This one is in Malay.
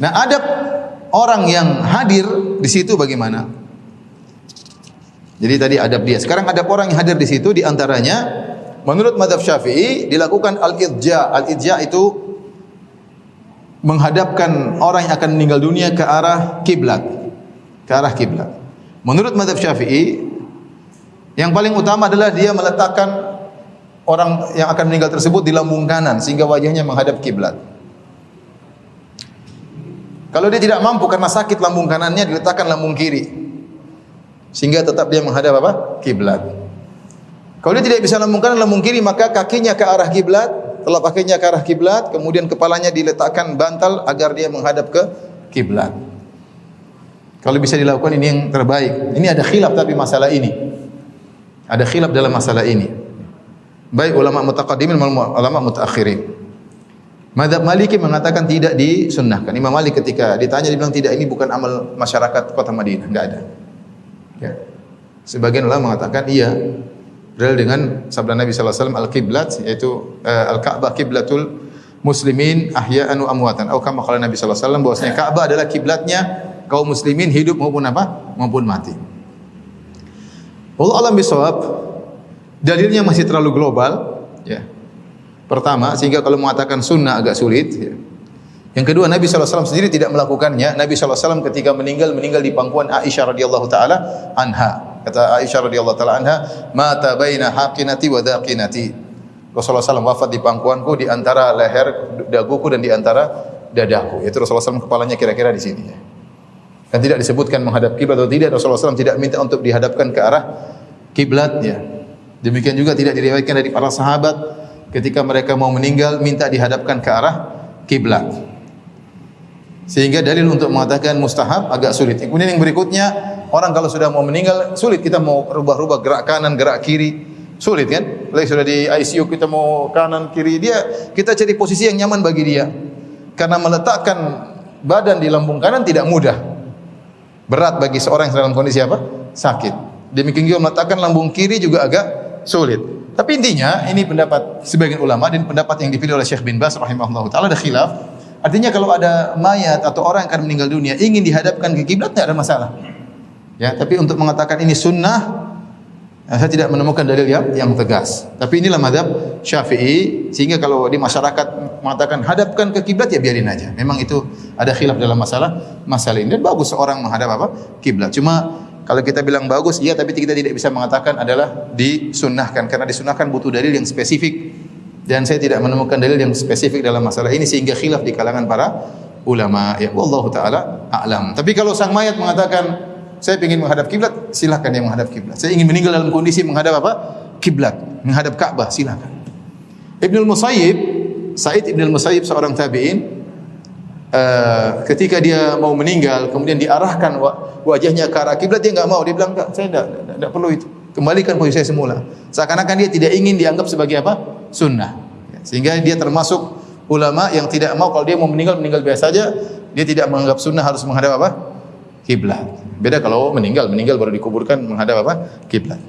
Nah, adab orang yang hadir di situ bagaimana? Jadi tadi adab dia. Sekarang adab orang yang hadir di situ di antaranya menurut madhab Syafi'i dilakukan al-idja. Al-idja itu menghadapkan orang yang akan meninggal dunia ke arah kiblat. Ke arah kiblat. Menurut madhab Syafi'i yang paling utama adalah dia meletakkan orang yang akan meninggal tersebut di lambung kanan sehingga wajahnya menghadap kiblat. Kalau dia tidak mampu karena sakit lambung kanannya diletakkan lambung kiri. Sehingga tetap dia menghadap apa? Kiblat. Kalau dia tidak bisa lambung kanan lambung kiri maka kakinya ke arah kiblat, telapak kakinya ke arah kiblat, kemudian kepalanya diletakkan bantal agar dia menghadap ke kiblat. Kalau bisa dilakukan ini yang terbaik. Ini ada khilaf tapi masalah ini. Ada khilaf dalam masalah ini. Baik ulama mutaqaddimin maupun ulama mutaakhirin. Madhab Maliki mengatakan tidak disunnahkan. Imam Malik ketika ditanya dia bilang tidak ini bukan amal masyarakat kota Madinah, enggak ada. Ya. Sebagian ulama mengatakan iya. Berdasarkan dengan sabda Nabi sallallahu alaihi wasallam al-qiblat yaitu uh, al-Ka'bah kiblatul muslimin ahya'an wa amwatan. Atau kama qala Nabi sallallahu alaihi wasallam bahwasanya Ka'bah adalah kiblatnya kaum muslimin hidup maupun apa? maupun mati. Allah alam bisawab dalilnya masih terlalu global. Pertama, sehingga kalau mengatakan sunnah agak sulit. Ya. Yang kedua, Nabi SAW sendiri tidak melakukannya. Nabi SAW ketika meninggal, meninggal di pangkuan Aisyah radhiyallahu taala anha. Kata Aisyah radhiyallahu taala anha, "Mata baina haqinati wa daqinati." Rasulullah SAW wafat di pangkuanku di antara leher daguku dan di antara dadaku. Itu Rasulullah SAW kepalanya kira-kira di sini. Ya. Dan tidak disebutkan menghadap kiblat atau tidak. Rasulullah SAW tidak minta untuk dihadapkan ke arah kiblat. Ya. Demikian juga tidak diriwayatkan dari para sahabat ketika mereka mau meninggal minta dihadapkan ke arah kiblat. Sehingga dalil untuk mengatakan mustahab agak sulit. Kemudian yang berikutnya, orang kalau sudah mau meninggal sulit kita mau rubah-rubah gerak kanan, gerak kiri. Sulit kan? Lagi sudah di ICU kita mau kanan kiri dia kita cari posisi yang nyaman bagi dia. Karena meletakkan badan di lambung kanan tidak mudah. Berat bagi seorang yang dalam kondisi apa? Sakit. Demikian juga meletakkan lambung kiri juga agak sulit. Tapi intinya ini pendapat sebagian ulama dan pendapat yang dipilih oleh Syekh bin Bas rahimahullah taala ada khilaf. Artinya kalau ada mayat atau orang yang akan meninggal dunia ingin dihadapkan ke kiblat tidak ada masalah. Ya, tapi untuk mengatakan ini sunnah saya tidak menemukan dalil yang, yang tegas. Tapi inilah madhab Syafi'i sehingga kalau di masyarakat mengatakan hadapkan ke kiblat ya biarin aja. Memang itu ada khilaf dalam masalah masalah ini dan bagus seorang menghadap apa? kiblat. Cuma kalau kita bilang bagus, iya tapi kita tidak bisa mengatakan adalah disunnahkan karena disunnahkan butuh dalil yang spesifik dan saya tidak menemukan dalil yang spesifik dalam masalah ini sehingga khilaf di kalangan para ulama. Ya wallahu taala a'lam. Tapi kalau sang mayat mengatakan saya ingin menghadap kiblat, silakan dia menghadap kiblat. Saya ingin meninggal dalam kondisi menghadap apa? Kiblat, menghadap Ka'bah, silakan. Ibnu Musayyib, Said Ibnu Musayyib seorang tabi'in, uh, ketika dia mau meninggal kemudian diarahkan wajahnya ke arah kiblat dia enggak mau. Dia bilang enggak saya enggak, enggak, perlu itu. Kembalikan posisi saya semula. Seakan-akan dia tidak ingin dianggap sebagai apa? Sunnah. Sehingga dia termasuk ulama yang tidak mau kalau dia mau meninggal meninggal biasa saja dia tidak menganggap sunnah harus menghadap apa? Kiblat. Beda kalau meninggal meninggal baru dikuburkan menghadap apa? Kiblat